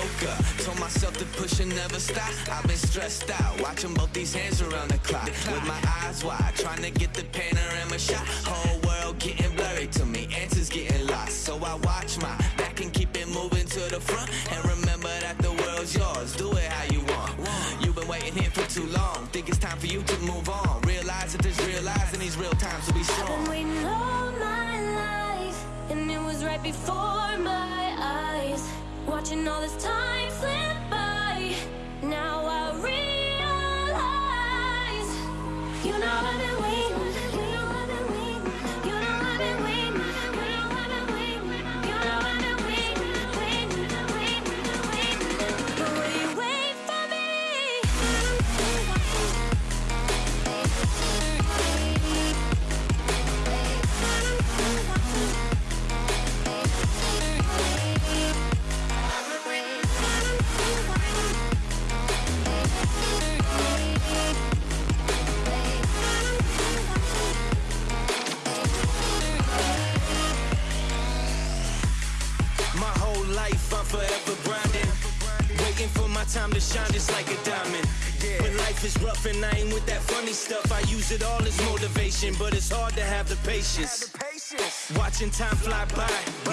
woke up. Told myself to push and never stop. I've been stressed out, watching both these hands around the clock. With my eyes wide, trying to get the panorama shot. Whole world getting blurry to me, answers getting lost. So I watch my back and keep it moving to the front. And remember that the world's yours, do it how you want. You've been waiting here for too long. Think it's time for you to move on. Realize that there's real lies in these real times to be I've been strong. waiting all my life, and it was right before my. Watching all this time slip by. Now I realize, you know use it all as motivation But it's hard to have the patience Watching time fly by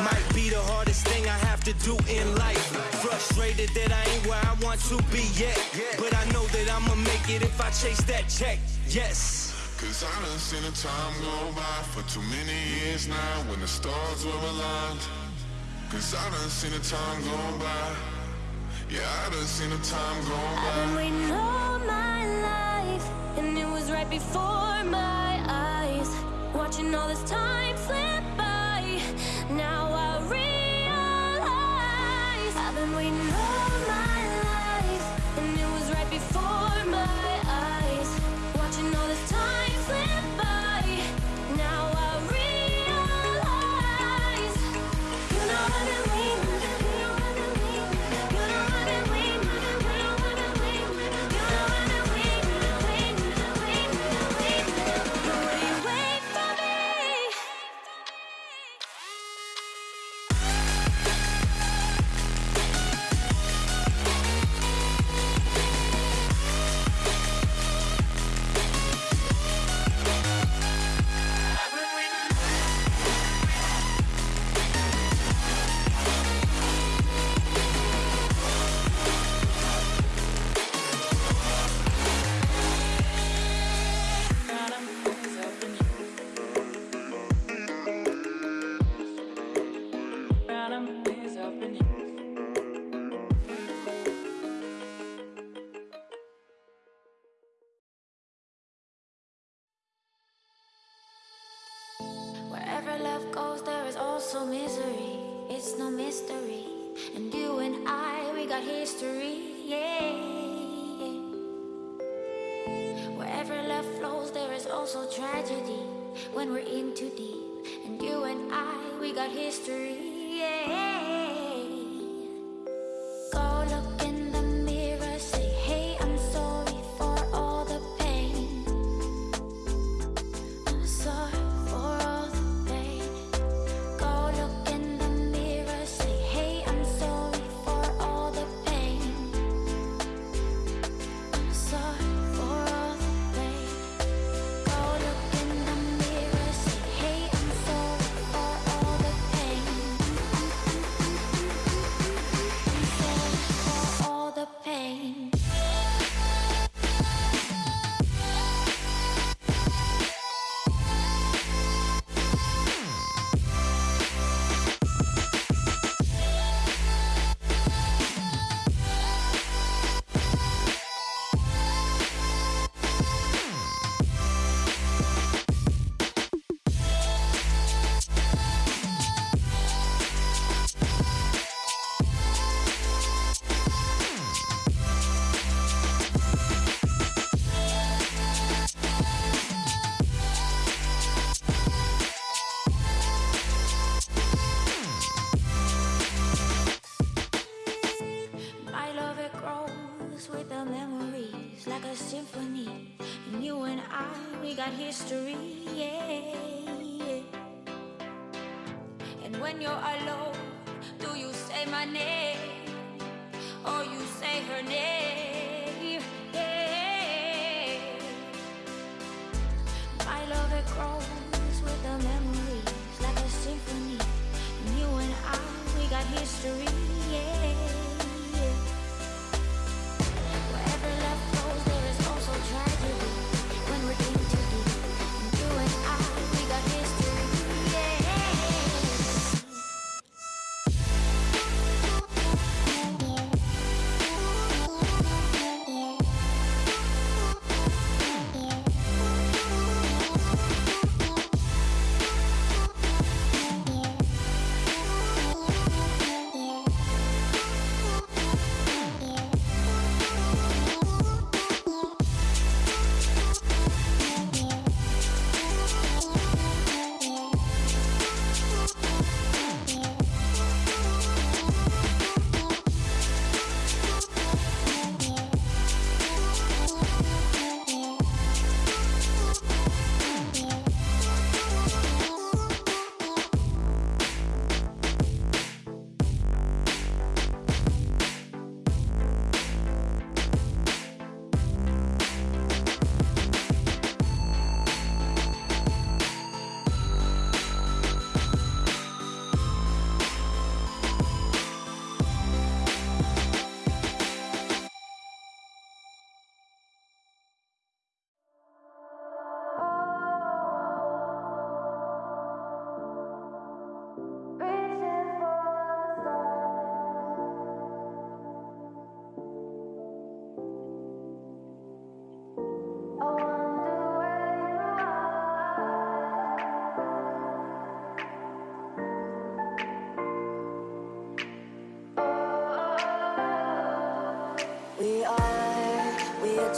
Might be the hardest thing I have to do in life Frustrated that I ain't where I want to be yet But I know that I'ma make it if I chase that check Yes Cause I done seen the time go by for too many years now when the stars were aligned. Cause I done seen the time go by. Yeah, I done seen the time go I've been by. waiting all my right before my eyes. Watching all this time slip by. Now I realize I've been waiting love goes, there is also misery. It's no mystery. And you and I, we got history. Yeah. Wherever love flows, there is also tragedy. When we're in too deep. And you and I, we got history. Yeah. History, yeah. And when you're alone,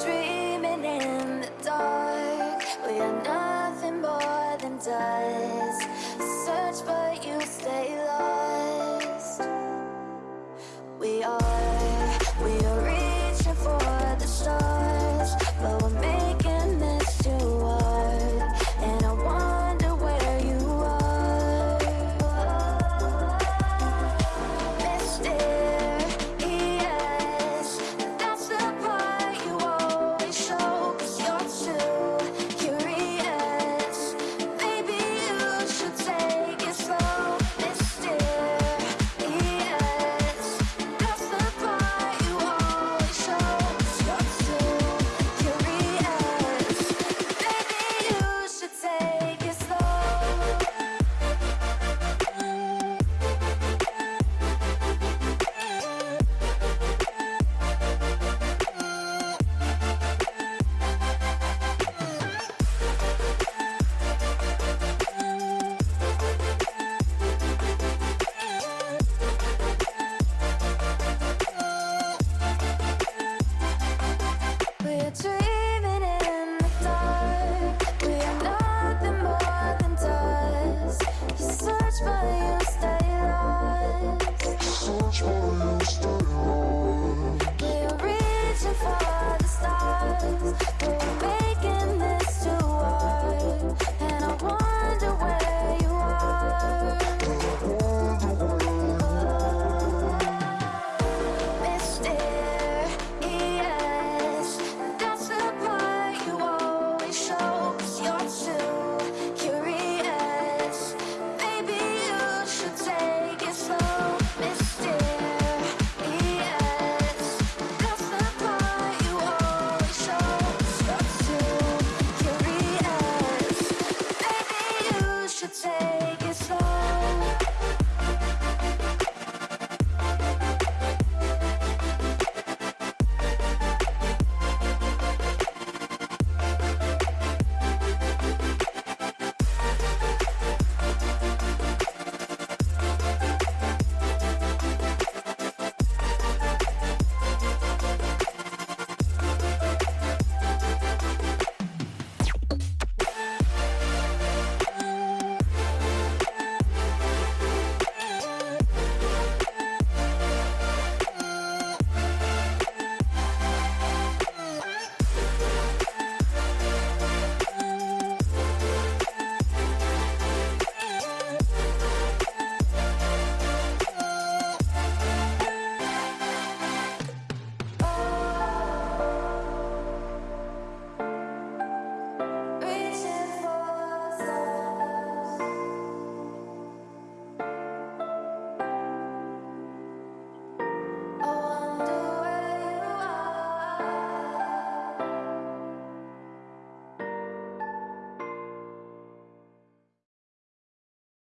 we We're making this too hard And I wonder where